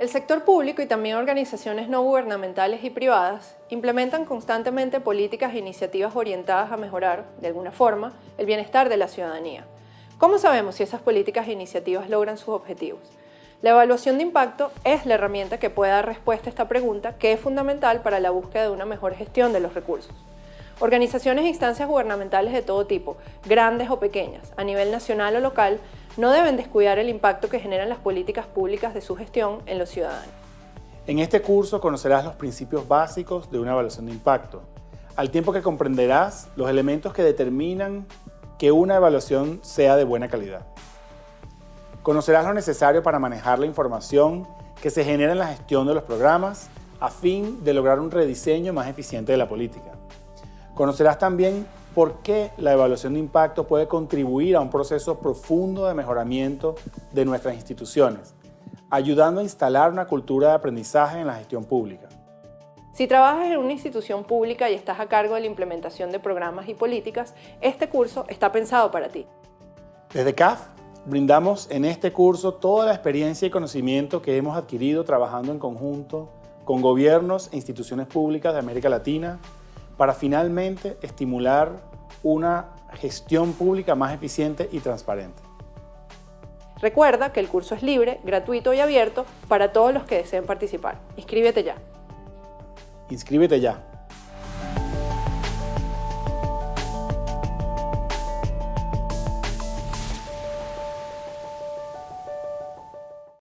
El sector público y también organizaciones no gubernamentales y privadas implementan constantemente políticas e iniciativas orientadas a mejorar, de alguna forma, el bienestar de la ciudadanía. ¿Cómo sabemos si esas políticas e iniciativas logran sus objetivos? La evaluación de impacto es la herramienta que puede dar respuesta a esta pregunta que es fundamental para la búsqueda de una mejor gestión de los recursos. Organizaciones e instancias gubernamentales de todo tipo, grandes o pequeñas, a nivel nacional o local, no deben descuidar el impacto que generan las políticas públicas de su gestión en los ciudadanos. En este curso conocerás los principios básicos de una evaluación de impacto, al tiempo que comprenderás los elementos que determinan que una evaluación sea de buena calidad. Conocerás lo necesario para manejar la información que se genera en la gestión de los programas a fin de lograr un rediseño más eficiente de la política. Conocerás también por qué la evaluación de impacto puede contribuir a un proceso profundo de mejoramiento de nuestras instituciones, ayudando a instalar una cultura de aprendizaje en la gestión pública. Si trabajas en una institución pública y estás a cargo de la implementación de programas y políticas, este curso está pensado para ti. Desde CAF brindamos en este curso toda la experiencia y conocimiento que hemos adquirido trabajando en conjunto con gobiernos e instituciones públicas de América Latina, para finalmente estimular una gestión pública más eficiente y transparente. Recuerda que el curso es libre, gratuito y abierto para todos los que deseen participar. Inscríbete ya. Inscríbete ya.